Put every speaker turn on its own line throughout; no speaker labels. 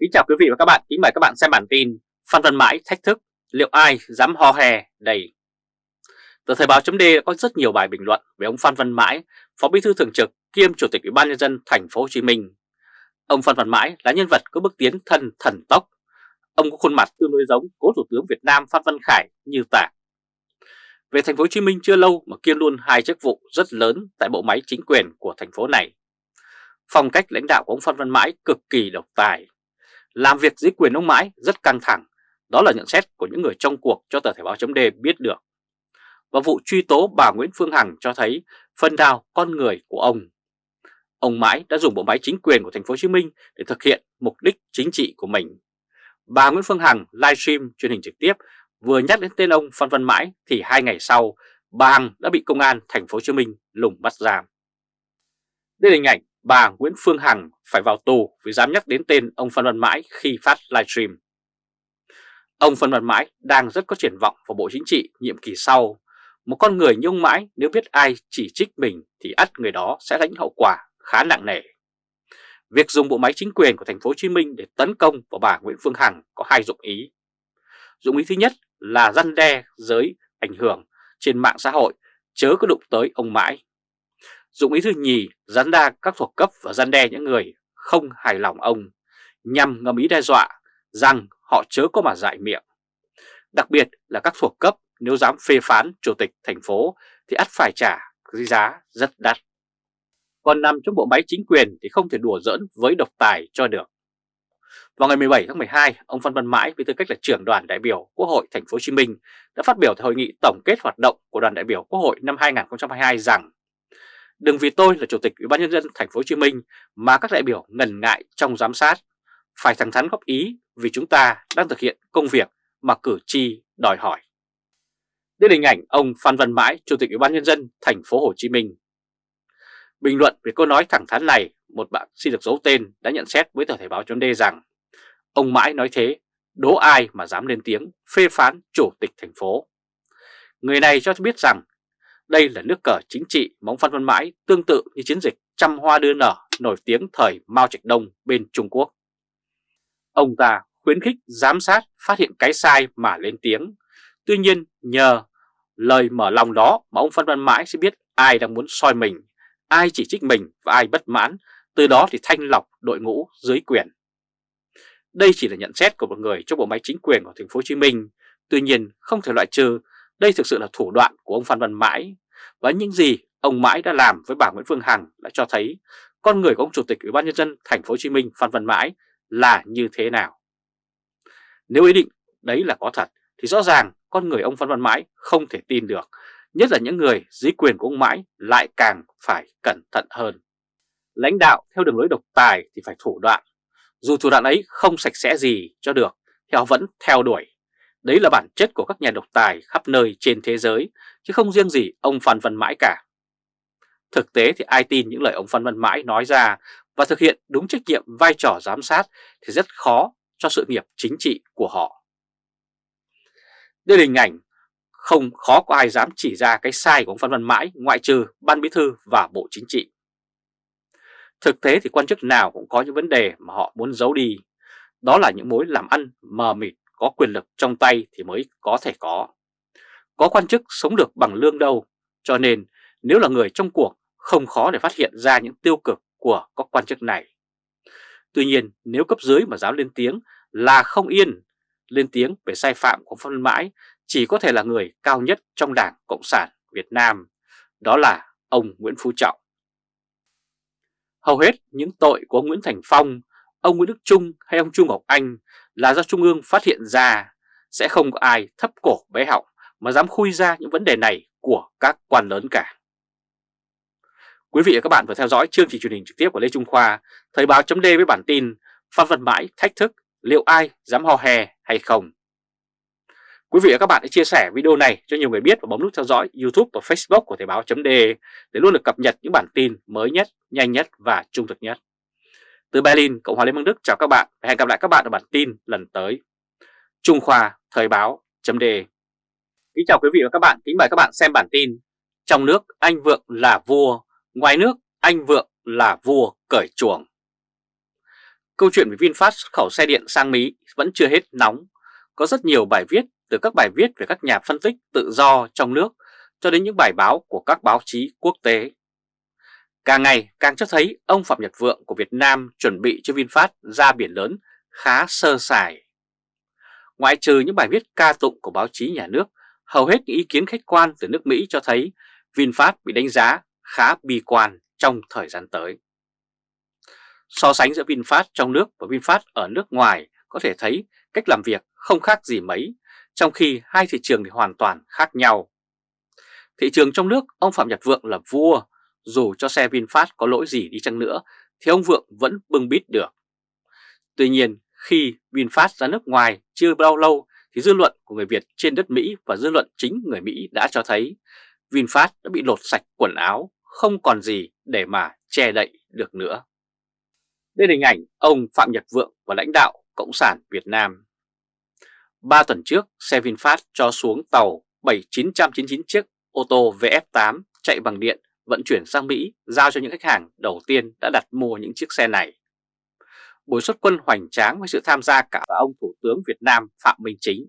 Kính chào quý vị và các bạn, kính mời các bạn xem bản tin Phan Văn Mãi thách thức, liệu ai dám ho hè đầy. Tờ Thời báo chấm có rất nhiều bài bình luận về ông Phan Văn Mãi, Phó Bí thư Thường trực kiêm Chủ tịch Ủy ban nhân dân thành phố Hồ Chí Minh. Ông Phan Văn Mãi là nhân vật có bước tiến thân thần tốc. Ông có khuôn mặt tương đối giống cố Thủ tướng Việt Nam Phan Văn Khải như tả. Về thành phố Hồ Chí Minh chưa lâu mà kiêm luôn hai chức vụ rất lớn tại bộ máy chính quyền của thành phố này. Phong cách lãnh đạo của ông Phan Văn Mãi cực kỳ độc tài làm việc dưới quyền ông Mãi rất căng thẳng, đó là nhận xét của những người trong cuộc cho tờ Thể báo chấm biết được. Và vụ truy tố bà Nguyễn Phương Hằng cho thấy phần nào con người của ông. Ông Mãi đã dùng bộ máy chính quyền của thành phố Hồ Chí Minh để thực hiện mục đích chính trị của mình. Bà Nguyễn Phương Hằng livestream truyền hình trực tiếp vừa nhắc đến tên ông Phan Văn Mãi thì hai ngày sau bà Hằng đã bị công an thành phố Hồ Chí Minh lùng bắt giam. Đây là hình ảnh bà Nguyễn Phương Hằng phải vào tù vì dám nhắc đến tên ông Phan Văn Mãi khi phát livestream. Ông Phan Văn Mãi đang rất có triển vọng vào Bộ Chính trị nhiệm kỳ sau. Một con người như ông Mãi, nếu biết ai chỉ trích mình thì ắt người đó sẽ lãnh hậu quả khá nặng nề. Việc dùng bộ máy chính quyền của thành phố Hồ Chí Minh để tấn công vào bà Nguyễn Phương Hằng có hai dụng ý. Dụng ý thứ nhất là răn đe, giới ảnh hưởng trên mạng xã hội, chớ có đụng tới ông Mãi. Dụng ý thứ nhì rắn đa các thuộc cấp và răn đe những người không hài lòng ông nhằm ngầm ý đe dọa rằng họ chớ có mà dại miệng. Đặc biệt là các thuộc cấp nếu dám phê phán chủ tịch thành phố thì ắt phải trả giá rất đắt. Còn nằm trong bộ máy chính quyền thì không thể đùa giỡn với độc tài cho được. Vào ngày 17 tháng 12, ông Phan Văn Mãi với tư cách là trưởng đoàn đại biểu Quốc hội thành phố Hồ Chí Minh đã phát biểu tại hội nghị tổng kết hoạt động của đoàn đại biểu Quốc hội năm 2022 rằng Đừng vì tôi là chủ tịch Ủy ban nhân dân thành phố Hồ Chí Minh mà các đại biểu ngần ngại trong giám sát, phải thẳng thắn góp ý vì chúng ta đang thực hiện công việc mà cử tri đòi hỏi. Đây là hình ảnh ông Phan Văn Mãi, chủ tịch Ủy ban nhân dân thành phố Hồ Chí Minh. Bình luận về câu nói thẳng thắn này, một bạn xin được giấu tên đã nhận xét với tờ Thể báo chấm rằng ông Mãi nói thế, đố ai mà dám lên tiếng phê phán chủ tịch thành phố. Người này cho biết rằng đây là nước cờ chính trị móng Phan Văn Mãi tương tự như chiến dịch trăm hoa đưa nở nổi tiếng thời Mao Trạch Đông bên Trung Quốc. Ông ta khuyến khích giám sát phát hiện cái sai mà lên tiếng. Tuy nhiên nhờ lời mở lòng đó mà ông Phan Văn Mãi sẽ biết ai đang muốn soi mình, ai chỉ trích mình và ai bất mãn, từ đó thì thanh lọc đội ngũ dưới quyền. Đây chỉ là nhận xét của một người trong bộ máy chính quyền của thành phố Hồ Chí Minh, tuy nhiên không thể loại trừ đây thực sự là thủ đoạn của ông Phan Văn Mãi và những gì ông Mãi đã làm với bà Nguyễn Phương Hằng đã cho thấy con người của ông Chủ tịch Ủy ban nhân dân thành phố Hồ Chí Minh Phan Văn Mãi là như thế nào. Nếu ý định đấy là có thật thì rõ ràng con người ông Phan Văn Mãi không thể tin được, nhất là những người dưới quyền của ông Mãi lại càng phải cẩn thận hơn. Lãnh đạo theo đường lối độc tài thì phải thủ đoạn, dù thủ đoạn ấy không sạch sẽ gì cho được thì họ vẫn theo đuổi Đấy là bản chất của các nhà độc tài khắp nơi trên thế giới, chứ không riêng gì ông Phan Văn Mãi cả. Thực tế thì ai tin những lời ông Phan Văn Mãi nói ra và thực hiện đúng trách nhiệm vai trò giám sát thì rất khó cho sự nghiệp chính trị của họ. Đây là hình ảnh không khó có ai dám chỉ ra cái sai của ông Phan Văn Mãi ngoại trừ Ban Bí Thư và Bộ Chính trị. Thực tế thì quan chức nào cũng có những vấn đề mà họ muốn giấu đi. Đó là những mối làm ăn mờ mịt có quyền lực trong tay thì mới có thể có. Có quan chức sống được bằng lương đâu, cho nên nếu là người trong cuộc không khó để phát hiện ra những tiêu cực của các quan chức này. Tuy nhiên nếu cấp dưới mà dám lên tiếng là không yên, lên tiếng về sai phạm của Phan Văn mãi chỉ có thể là người cao nhất trong Đảng Cộng sản Việt Nam, đó là ông Nguyễn Phú Trọng. Hầu hết những tội của Nguyễn Thành Phong, ông Nguyễn Đức Trung hay ông Trung Ngọc Anh là do Trung ương phát hiện ra sẽ không có ai thấp cổ bé họng mà dám khui ra những vấn đề này của các quan lớn cả. Quý vị và các bạn vừa theo dõi chương trình truyền hình trực tiếp của Lê Trung Khoa, Thời báo chấm với bản tin Phan Văn Mãi thách thức liệu ai dám hò hè hay không. Quý vị và các bạn hãy chia sẻ video này cho nhiều người biết và bấm nút theo dõi YouTube và Facebook của Thời báo chấm để luôn được cập nhật những bản tin mới nhất, nhanh nhất và trung thực nhất. Từ Berlin, Cộng hòa Liên bang Đức chào các bạn và hẹn gặp lại các bạn ở bản tin lần tới. Trung Khoa Thời báo chấm đề Kính chào quý vị và các bạn, kính mời các bạn xem bản tin Trong nước anh Vượng là vua, ngoài nước anh Vượng là vua cởi chuồng Câu chuyện về VinFast xuất khẩu xe điện sang Mỹ vẫn chưa hết nóng. Có rất nhiều bài viết từ các bài viết về các nhà phân tích tự do trong nước cho đến những bài báo của các báo chí quốc tế. Càng ngày càng cho thấy ông Phạm Nhật Vượng của Việt Nam chuẩn bị cho VinFast ra biển lớn khá sơ sài. Ngoại trừ những bài viết ca tụng của báo chí nhà nước, hầu hết những ý kiến khách quan từ nước Mỹ cho thấy VinFast bị đánh giá khá bi quan trong thời gian tới. So sánh giữa VinFast trong nước và VinFast ở nước ngoài có thể thấy cách làm việc không khác gì mấy, trong khi hai thị trường thì hoàn toàn khác nhau. Thị trường trong nước, ông Phạm Nhật Vượng là vua, dù cho xe VinFast có lỗi gì đi chăng nữa thì ông Vượng vẫn bưng bít được. Tuy nhiên, khi VinFast ra nước ngoài chưa bao lâu thì dư luận của người Việt trên đất Mỹ và dư luận chính người Mỹ đã cho thấy VinFast đã bị lột sạch quần áo, không còn gì để mà che đậy được nữa. Đây là hình ảnh ông Phạm Nhật Vượng và lãnh đạo Cộng sản Việt Nam. Ba tuần trước, xe VinFast cho xuống tàu 7999 chiếc ô tô VF8 chạy bằng điện vận chuyển sang Mỹ giao cho những khách hàng đầu tiên đã đặt mua những chiếc xe này. Buổi xuất quân hoành tráng với sự tham gia cả ông Thủ tướng Việt Nam Phạm Minh Chính.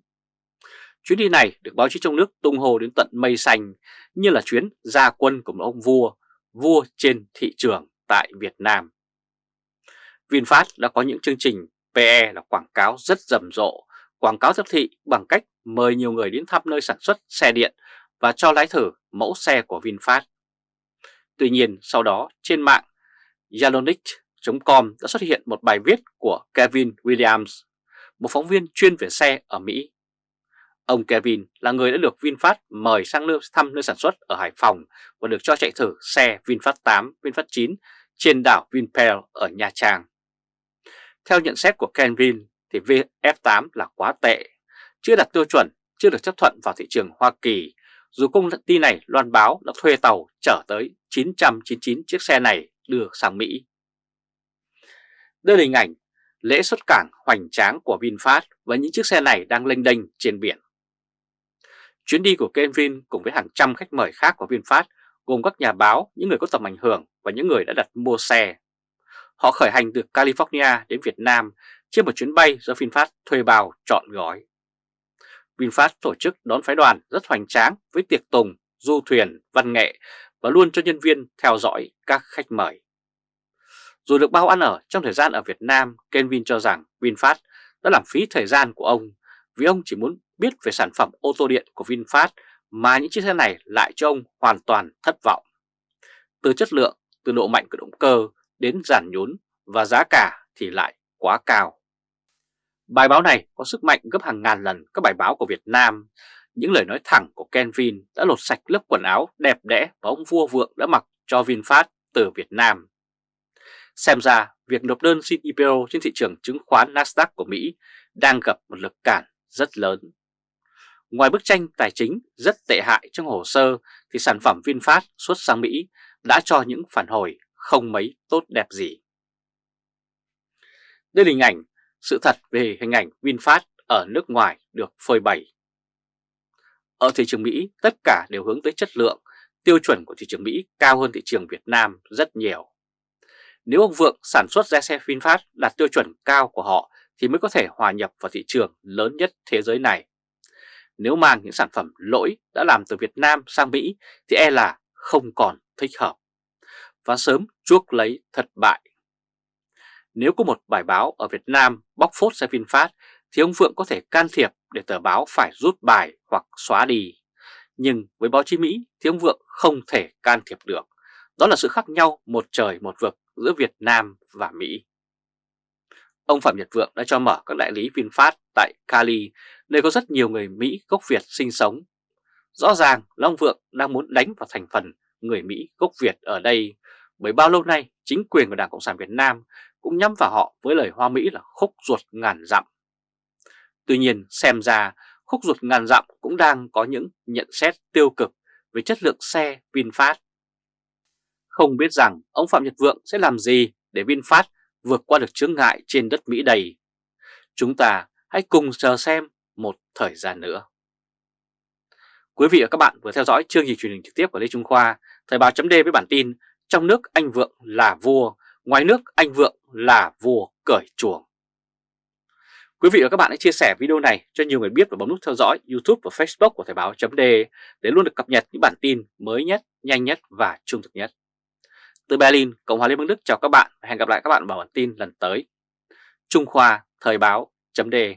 Chuyến đi này được báo chí trong nước tung hô đến tận mây xanh như là chuyến gia quân của một ông vua, vua trên thị trường tại Việt Nam. VinFast đã có những chương trình PE là quảng cáo rất rầm rộ, quảng cáo tiếp thị bằng cách mời nhiều người đến thăm nơi sản xuất xe điện và cho lái thử mẫu xe của VinFast. Tuy nhiên sau đó trên mạng Yalonic.com đã xuất hiện một bài viết của Kevin Williams, một phóng viên chuyên về xe ở Mỹ. Ông Kevin là người đã được VinFast mời sang nơi thăm nơi sản xuất ở Hải Phòng và được cho chạy thử xe VinFast 8, VinFast 9 trên đảo Vinpearl ở Nha Trang. Theo nhận xét của Kevin thì VF8 là quá tệ, chưa đạt tiêu chuẩn, chưa được chấp thuận vào thị trường Hoa Kỳ dù công ty này loan báo đã thuê tàu chở tới 999 chiếc xe này đưa sang Mỹ. Đây là hình ảnh lễ xuất cảng hoành tráng của VinFast và những chiếc xe này đang lênh đênh trên biển. Chuyến đi của Kevin cùng với hàng trăm khách mời khác của VinFast gồm các nhà báo, những người có tầm ảnh hưởng và những người đã đặt mua xe. Họ khởi hành từ California đến Việt Nam trên một chuyến bay do VinFast thuê bào chọn gói. VinFast tổ chức đón phái đoàn rất hoành tráng với tiệc tùng, du thuyền, văn nghệ và luôn cho nhân viên theo dõi các khách mời. Dù được bao ăn ở trong thời gian ở Việt Nam, Kenvin cho rằng VinFast đã làm phí thời gian của ông vì ông chỉ muốn biết về sản phẩm ô tô điện của VinFast mà những chiếc xe này lại cho ông hoàn toàn thất vọng. Từ chất lượng, từ độ mạnh của động cơ đến giản nhún và giá cả thì lại quá cao. Bài báo này có sức mạnh gấp hàng ngàn lần các bài báo của Việt Nam. Những lời nói thẳng của Ken Vin đã lột sạch lớp quần áo đẹp đẽ và ông vua vượng đã mặc cho VinFast từ Việt Nam. Xem ra, việc nộp đơn xin IPO trên thị trường chứng khoán Nasdaq của Mỹ đang gặp một lực cản rất lớn. Ngoài bức tranh tài chính rất tệ hại trong hồ sơ thì sản phẩm VinFast xuất sang Mỹ đã cho những phản hồi không mấy tốt đẹp gì. Đây là hình ảnh sự thật về hình ảnh VinFast ở nước ngoài được phơi bày. Ở thị trường Mỹ, tất cả đều hướng tới chất lượng, tiêu chuẩn của thị trường Mỹ cao hơn thị trường Việt Nam rất nhiều. Nếu ông Vượng sản xuất ra xe VinFast đạt tiêu chuẩn cao của họ thì mới có thể hòa nhập vào thị trường lớn nhất thế giới này. Nếu mang những sản phẩm lỗi đã làm từ Việt Nam sang Mỹ thì e là không còn thích hợp và sớm chuốc lấy thất bại. Nếu có một bài báo ở Việt Nam bóc phốt xe VinFast thì ông Phượng có thể can thiệp để tờ báo phải rút bài hoặc xóa đi. Nhưng với báo chí Mỹ thì ông Vượng không thể can thiệp được. Đó là sự khác nhau một trời một vực giữa Việt Nam và Mỹ. Ông Phạm Nhật Vượng đã cho mở các đại lý VinFast tại Cali, nơi có rất nhiều người Mỹ gốc Việt sinh sống. Rõ ràng là ông Vượng đang muốn đánh vào thành phần người Mỹ gốc Việt ở đây, bởi bao lâu nay chính quyền của Đảng Cộng sản Việt Nam cũng nhắm vào họ với lời hoa Mỹ là khúc ruột ngàn dặm. Tuy nhiên xem ra khúc ruột ngàn dặm cũng đang có những nhận xét tiêu cực về chất lượng xe VinFast. Không biết rằng ông Phạm Nhật Vượng sẽ làm gì để VinFast vượt qua được chướng ngại trên đất Mỹ đầy. Chúng ta hãy cùng chờ xem một thời gian nữa. Quý vị và các bạn vừa theo dõi chương trình truyền hình trực tiếp của Lê Trung Khoa, Thời báo chấm với bản tin trong nước anh Vượng là vua, Ngoài nước anh Vượng là vua cởi chuồng. Quý vị và các bạn hãy chia sẻ video này cho nhiều người biết và bấm nút theo dõi YouTube và Facebook của Thời báo .de để luôn được cập nhật những bản tin mới nhất, nhanh nhất và trung thực nhất. Từ Berlin, Cộng hòa Liên bang Đức chào các bạn và hẹn gặp lại các bạn vào bản tin lần tới. Trung Khoa Thời báo .de